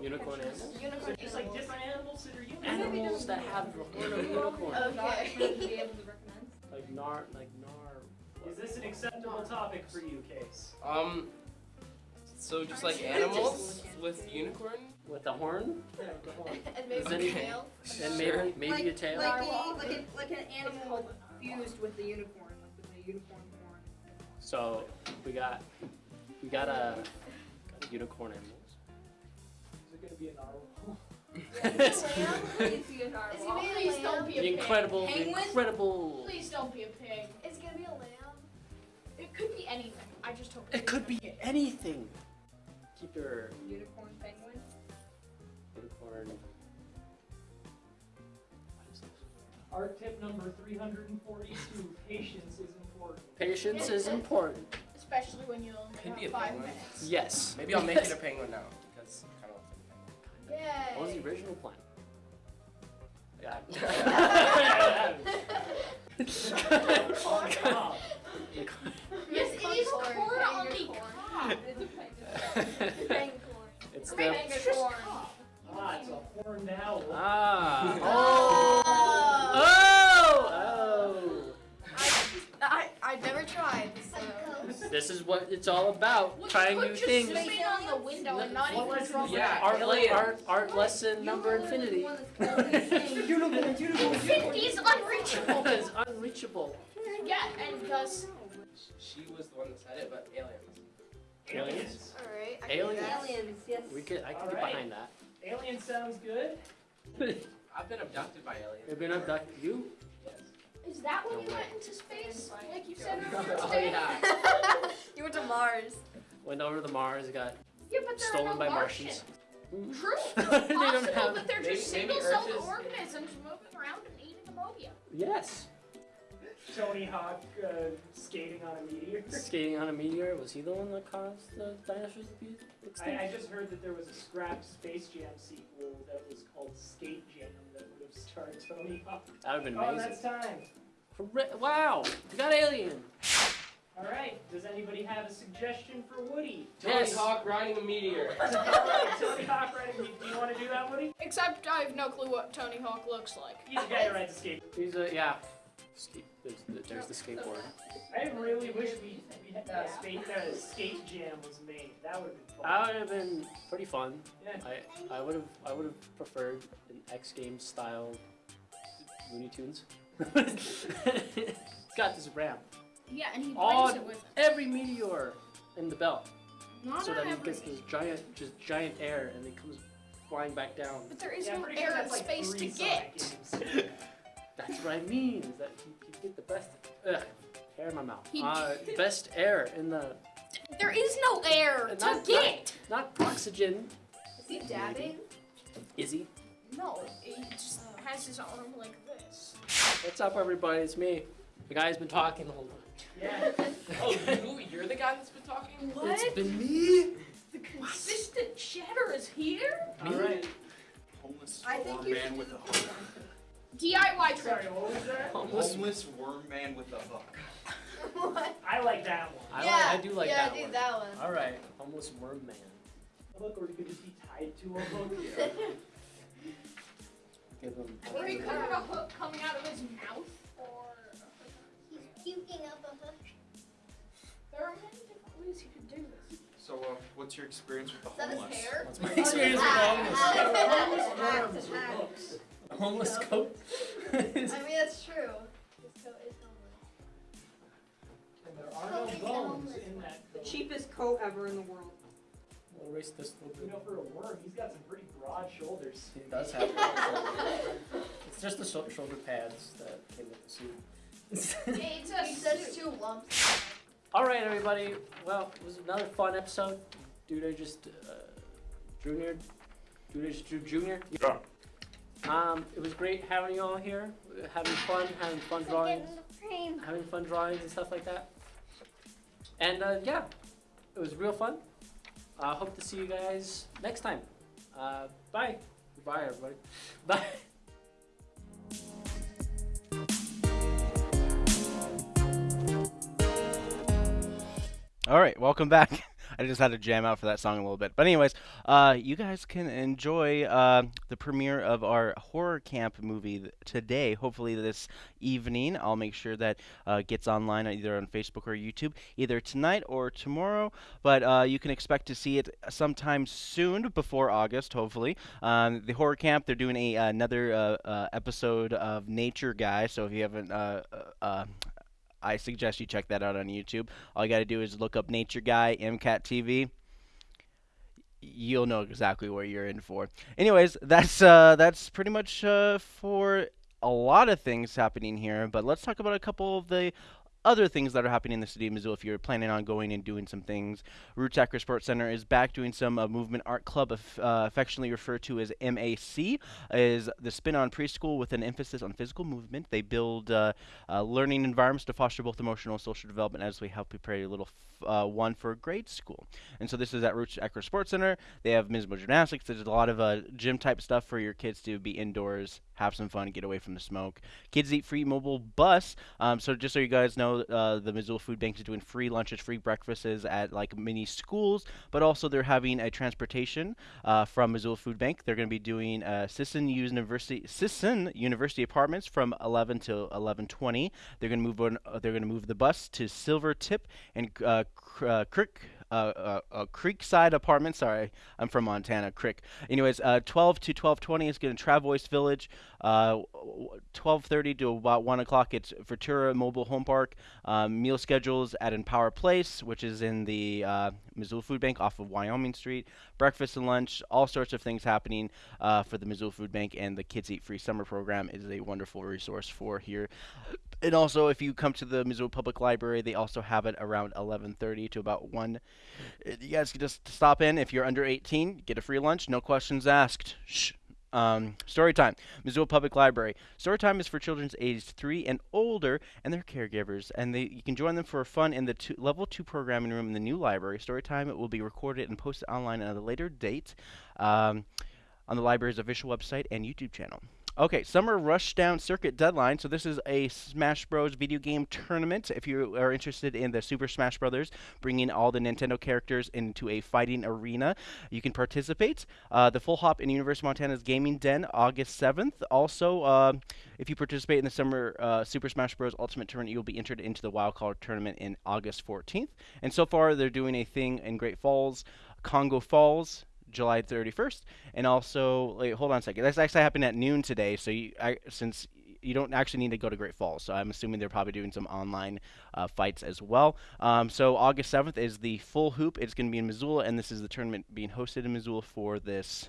Unicorn animals.
So just like different animals that are unicorn.
Animals that have the horn of a unicorn.
Okay.
Like nar, like nar.
Is this an acceptable topic for you, Case?
Um, so just like animals with unicorn?
With a horn?
and maybe
any-
a tail.
And maybe maybe
like,
a tail.
Like, a, like, a, like an animal fused with a unicorn, like with a unicorn horn.
So we got we got a, got a unicorn animals.
Is it gonna be a narwhal? (laughs)
Please be a narwhal. Please don't be a
The incredible, the
Penguin?
incredible.
Please don't be a pig. It's gonna be a lamb. It could be anything. I just hope
It could be anything. Keep your
Unicorn penguin.
unicorn.
Art tip number 342 patience is important.
Patience is important.
Especially when you only
Could
have
be a
five
penguin.
minutes.
Yes.
Maybe I'll make it a (laughs) penguin now because it kind of looks like a penguin.
Yay.
What was the original plan? Yeah. (laughs)
Yes, it is corn on the cob.
It's
Great
the
It's just corn.
Ah, it's a horned owl.
ah.
Oh.
Oh. Oh.
I, I've never tried, so.
This is what it's all about. Trying new
Just
things.
spit on the window and not even draw
Yeah,
Art,
Elliot.
art, art lesson number infinity. (laughs)
Infinity is unreachable.
it's unreachable.
Yeah, and because.
She was the one that said it, but aliens.
Aliens?
Alright.
Aliens.
Aliens, yes.
We could. I could get
Alright.
behind that.
Alien sounds good. (laughs)
I've been abducted by aliens.
You've been abducted. You?
Is that when
No
you
way.
went into space? Like you said (laughs)
Oh, yeah. (laughs)
you went to Mars.
Went over to Mars. Got
Yeah, but there
stolen
are no
by
Martians.
Martians.
True.
They
It's
don't
possible,
have-
but they're
maybe-
just single-celled organisms moving around and eating ammonia.
Yes.
Tony Hawk uh, skating on a meteor. (laughs)
Skating on a meteor. Was he the one that caused the dinosaurs to be extinct?
I, I just heard that there was a scrap Space Jam sequel that was called Skate Jam that would have starred Tony Hawk.
That would've been
Oh,
amazing.
that's time.
Correct- Wow. We got alien.
All right. Does anybody have a suggestion for Woody?
Tony
Yes.
Hawk riding a meteor. (laughs)
Tony Hawk riding. Do you want to do that, Woody?
Except I have no clue what Tony Hawk looks like.
He's the guy who rides a skate.
He's a yeah. Skate, there's, the, there's the skateboard.
I really wish we, we had uh, skate, uh, skate Jam was made. That would have been fun.
That would have been pretty fun.
Yeah.
I I would have I would have preferred an X Games style Looney Tunes. it's (laughs) got this ramp.
Yeah, and he
on
brings it with him.
every meteor in the belt,
Not
so that he gets this giant just giant air and then comes flying back down.
But there is
Yeah, I'm
no
pretty sure
air and
that's like
space to get. (laughs)
Sonic games.
That's what I mean. Is that you, you get the best ugh, air in my mouth.
He-
Uh, best air in the
There is no air to get.
Not, not oxygen.
Is he dabbing?
Is he?
No, he just has his arm like this.
What's up, everybody? It's me. The guy's been talking the whole time.
Yeah. (laughs)
Oh, you, you're the guy that's been talking?
What?
It's been me.
The consistent chatter is here?
All right.
Homeless
I think you
man
should
with
do
a hook.
DIY trip.
Sorry, what was that?
Homeless.
Homeless worm man with a hook. (laughs) (laughs)
what?
I like that one.
I,
yeah,
like, I do like
yeah,
that
do
one.
that one.
All right, homeless worm man.
A hook, or he could just be tied to a hook. (laughs)
Give him.
Or he could have a hook coming out of his mouth. Or
He's puking up a hook.
there are many different ways he could do this.
So, uh, what's your experience with the
Is that his
homeless?
hair?
What's my experience with homeless?
Homeless worms with hooks.
A homeless coat.
I mean, that's true. His coat is homeless.
And there are no bones in that
The cheapest coat ever in the world.
We'll erase this a little
You know, for a worm, he's got some pretty broad shoulders.
He does have. it's just the shoulder pads that came with the suit.
It says, it says two lumps.
All right, everybody. Well, it was another fun episode. Dude, I just uh, junior. Dude, I just drew junior.
Yeah.
Um, it was great having you all here, having fun, having fun drawings, having fun drawings and stuff like that. And uh, yeah, it was real fun. I uh, hope to see you guys next time. Uh, bye. Bye, everybody. (laughs) Bye.
All right, welcome back. (laughs) I just had to jam out for that song a little bit. But anyways, uh, you guys can enjoy uh, the premiere of our horror camp movie today. Hopefully this evening. I'll make sure that uh, gets online either on Facebook or YouTube, either tonight or tomorrow. But uh, you can expect to see it sometime soon, before August, hopefully. Um, the horror camp. They're doing a another uh, uh, episode of Nature Guy. So if you haven't. I suggest you check that out on YouTube. All you got to do is look up Nature Guy MCAT TV. You'll know exactly what you're in for. Anyways, that's uh, that's pretty much uh, for a lot of things happening here. But let's talk about a couple of the other things that are happening in the city of Missoula if you're planning on going and doing some things. Roots Acro Sports Center is back doing some uh, movement art club, uh, affectionately referred to as MAC, is the spin on preschool with an emphasis on physical movement. They build uh, uh, learning environments to foster both emotional and social development as we help prepare a little f- uh, one for grade school. And so this is at Roots Acro Sports Center. They have Mismo Gymnastics. There's a lot of uh, gym type stuff for your kids to be indoors, have some fun, get away from the smoke. Kids Eat Free mobile bus. Um, so just so you guys know, uh, the Missoula Food Bank is doing free lunches, free breakfasts at like many schools, but also they're having a transportation uh, from Missoula Food Bank. They're going to be doing uh, Sisson University Sisson University apartments from 11 to 11:20. They're going to move on. Uh, they're going to move the bus to Silver Tip and uh, Cr- uh, Crick uh, uh, uh, Creekside Apartment. Sorry, I'm from Montana, Creek. Anyways, uh, 12 to 12:20 is going to Travois Village. Uh, 12:30 to about 1 o'clock, it's Ventura Mobile Home Park. Um, meal schedules at Empower Place, which is in the uh, Missoula Food Bank off of Wyoming Street. Breakfast and lunch, all sorts of things happening uh, for the Missoula Food Bank, and the Kids Eat Free Summer Program is a wonderful resource for here. And also, if you come to the Missoula Public Library, they also have it around 11:30 to about 1. Uh, You guys can just stop in if you're under 18, get a free lunch, no questions asked. Shh. Um, story time, Missoula Public Library. Story time is for children aged three and older and their caregivers, and they you can join them for fun in the two, level two programming room in the new library. Story time it will be recorded and posted online at a later date um, on the library's official website and YouTube channel. Okay, Summer Rushdown Circuit Deadline. So this is a Smash Bros. video game tournament. If you are interested in the Super Smash Brothers, bringing all the Nintendo characters into a fighting arena, you can participate. Uh, the Full Hop in University of Montana's Gaming Den, August 7th. Also, uh, if you participate in the Summer uh, Super Smash Bros. Ultimate Tournament, you'll be entered into the Wild Card Tournament in August 14th. And so far, they're doing a thing in Great Falls, Congo Falls, July 31st, and also wait, hold on a second. That's actually happened at noon today. So you, I, since you don't actually need to go to Great Falls, so I'm assuming they're probably doing some online uh, fights as well. Um, so August 7th is the full hoop. It's going to be in Missoula, and this is the tournament being hosted in Missoula for this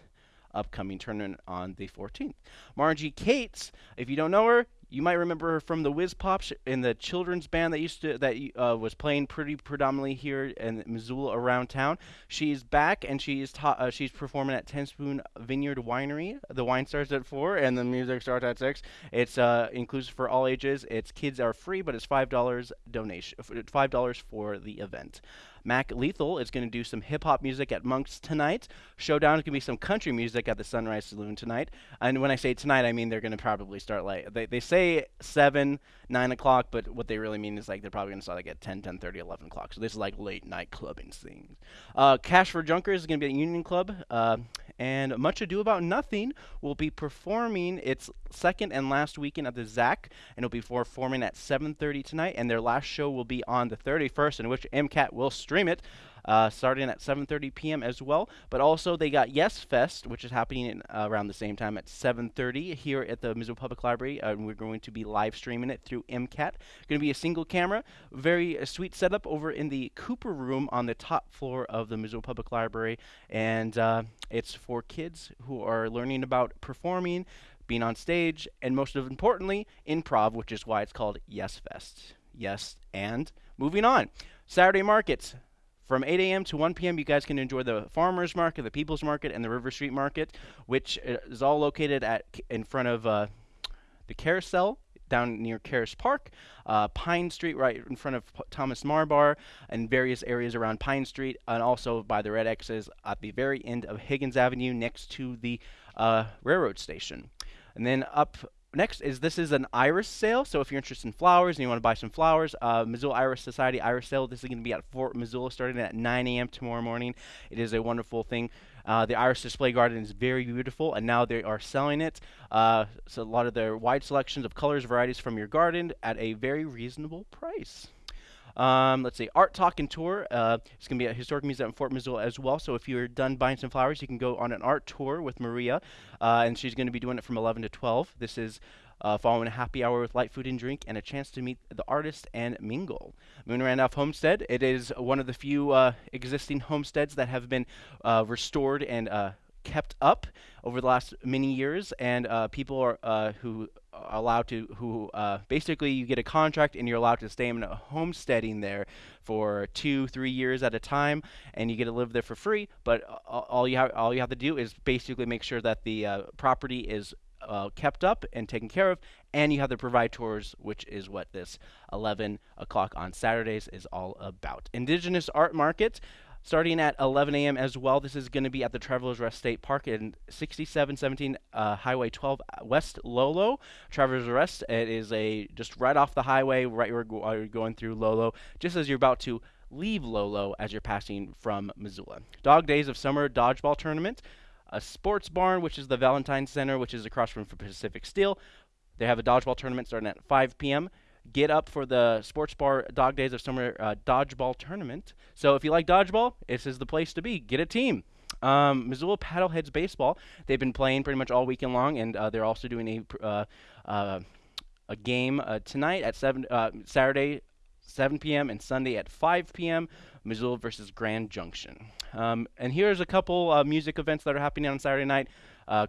upcoming tournament on the 14th. Margie Cates, if you don't know her, you might remember her from the Whiz Pops in the children's band that used to that uh, was playing pretty predominantly here in Missoula around town. She's back and she's ta- uh, she's performing at Ten Spoon Vineyard Winery. The wine starts at four and the music starts at six. It's uh, inclusive for all ages. It's kids are free, but it's five dollars donation five dollars for the event. Mac Lethal is going to do some hip hop music at Monk's tonight. Showdown is going to be some country music at the Sunrise Saloon tonight. And when I say tonight, I mean they're going to probably start like they, they say seven, nine o'clock, but what they really mean is like they're probably going to start like at 10, 10 30, 11 o'clock. So this is like late night clubbing scene. Uh, Cash for Junkers is going to be at Union Club. Uh, and Much Ado About Nothing will be performing its second and last weekend at the ZAC, and it'll be performing at 7:30 tonight. And their last show will be on the 31st, in which MCAT will stream it, uh, starting at 7:30 p.m. as well. But also they got Yes Fest, which is happening in, uh, around the same time at 7:30 here at the Missoula Public Library, uh, and we're going to be live streaming it through MCAT. Going to be a single camera, very uh, sweet setup over in the Cooper Room on the top floor of the Missoula Public Library, and uh, it's for kids who are learning about performing, being on stage, and most importantly, improv, which is why it's called Yes Fest. Yes, and moving on. Saturday markets. From 8 a.m. to 1 p.m., you guys can enjoy the Farmers Market, the People's Market, and the River Street Market, which is all located at in front of uh, the Carousel down near Caras Park, uh, Pine Street right in front of P- Thomas Marbar, and various areas around Pine Street, and also by the Red X's at the very end of Higgins Avenue next to the uh, railroad station. And then up next is this is an iris sale. So if you're interested in flowers and you want to buy some flowers, uh, Missoula Iris Society Iris sale. This is going to be at Fort Missoula starting at 9 a.m. tomorrow morning. It is a wonderful thing. Uh, the Iris Display Garden is very beautiful, and now they are selling it. Uh, so a lot of their wide selections of colors, varieties from your garden at a very reasonable price. Um, let's see, Art Talk and Tour. Uh, it's going to be at Historic Museum in Fort Missoula as well. So if you're done buying some flowers, you can go on an art tour with Maria, uh, and she's going to be doing it from 11 to 12. This is uh, following a happy hour with light food and drink and a chance to meet the artist and mingle. Moon Randolph Homestead. It is one of the few uh, existing homesteads that have been uh, restored and uh, kept up over the last many years, and uh, people are uh, who allowed to who uh, basically you get a contract and you're allowed to stay in a homesteading there for two, three years at a time, and you get to live there for free. But all you have all you have to do is basically make sure that the uh, property is uh, kept up and taken care of, and you have to provide tours, which is what this 11 o'clock on Saturdays is all about. Indigenous Art Market. Starting at 11 a.m. as well. This is going to be at the Travelers Rest State Park in 6717 uh, Highway 12 West Lolo. Travelers Rest. It is a just right off the highway, right where you're going through Lolo, just as you're about to leave Lolo as you're passing from Missoula. Dog Days of Summer Dodgeball Tournament. A sports barn, which is the Valentine Center, which is across from Pacific Steel. They have a dodgeball tournament starting at 5 p.m. get up for the Sports Bar Dog Days of Summer uh, Dodgeball Tournament. So if you like dodgeball, this is the place to be. Get a team. Um, Missoula Paddleheads Baseball, they've been playing pretty much all weekend long, and uh, they're also doing a, uh, uh, a game uh, tonight at 7, uh, Saturday, 7 p.m., and Sunday at 5 p.m. Missoula versus Grand Junction. Um, and here's a couple music events that are happening on Saturday night.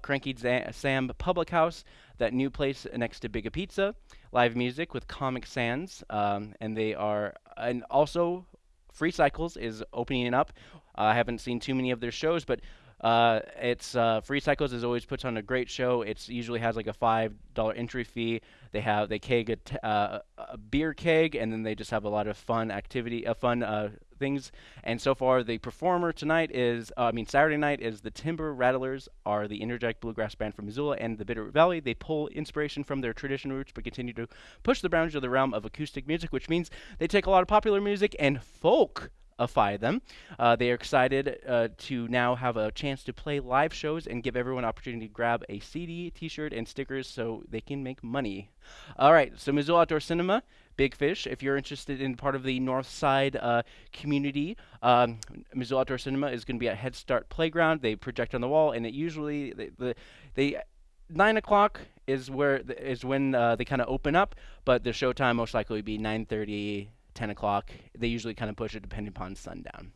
Cranky Sam Public House, that new place next to Biga Pizza, live music with Comic Sans, um, and they are, and also Free Cycles is opening up. Uh, I haven't seen too many of their shows, but uh, it's uh, Free Cycles is always puts on a great show. It's usually has like a five dollar entry fee. They have they keg a, uh, a beer keg, and then they just have a lot of fun activity, uh, fun uh, things. And so far, the performer tonight is, uh, I mean, Saturday night is the Timber Rattlers, are the interject bluegrass band from Missoula and the Bitterroot Valley. They pull inspiration from their tradition roots, but continue to push the boundaries of the realm of acoustic music, which means they take a lot of popular music and folk afy them. Uh, they are excited uh, to now have a chance to play live shows and give everyone opportunity to grab a CD, T-shirt, and stickers so they can make money. All right, so Missoula Outdoor Cinema, Big Fish. If you're interested in part of the North Side uh, community, um, Missoula Outdoor Cinema is going to be at Head Start Playground. They project on the wall, and it usually the, the they nine o'clock is where is when uh, they kind of open up, but the showtime most likely would be 9:30, 10 o'clock. They usually kind of push it depending upon sundown.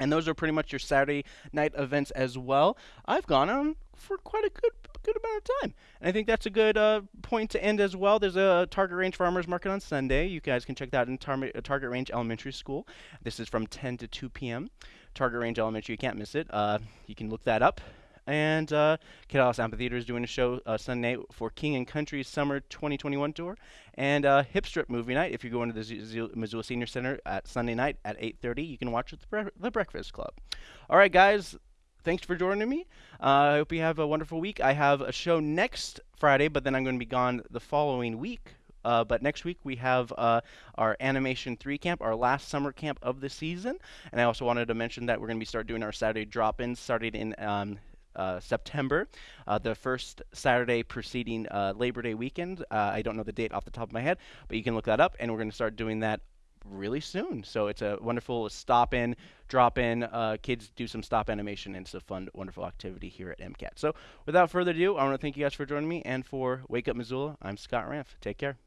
And those are pretty much your Saturday night events as well. I've gone on for quite a good good amount of time, and I think that's a good uh, point to end as well. There's a Target Range Farmers Market on Sunday. You guys can check that out in Tar- uh, Target Range Elementary School. This is from 10 to 2 p.m. Target Range Elementary, you can't miss it. Uh, you can look that up. And uh, Amphitheater is doing a show uh, Sunday for King and Country Summer 2021 tour, and uh, Hip Strip Movie Night. If you're going to the Z- Z- Missoula Senior Center at Sunday night at 8:30, you can watch at the, Bre- the Breakfast Club. All right, guys. Thanks for joining me. Uh, I hope you have a wonderful week. I have a show next Friday, but then I'm going to be gone the following week. Uh, but next week we have uh, our Animation 3 camp, our last summer camp of the season. And I also wanted to mention that we're going to be start doing our Saturday drop-ins starting in um, uh, September, uh, the first Saturday preceding uh, Labor Day weekend. Uh, I don't know the date off the top of my head, but you can look that up, and we're going to start doing that really soon. So it's a wonderful stop in, drop in. Uh, kids do some stop animation, and it's a fun, wonderful activity here at MCAT. So without further ado, I want to thank you guys for joining me, and for Wake Up Missoula, I'm Scott Ramf. Take care.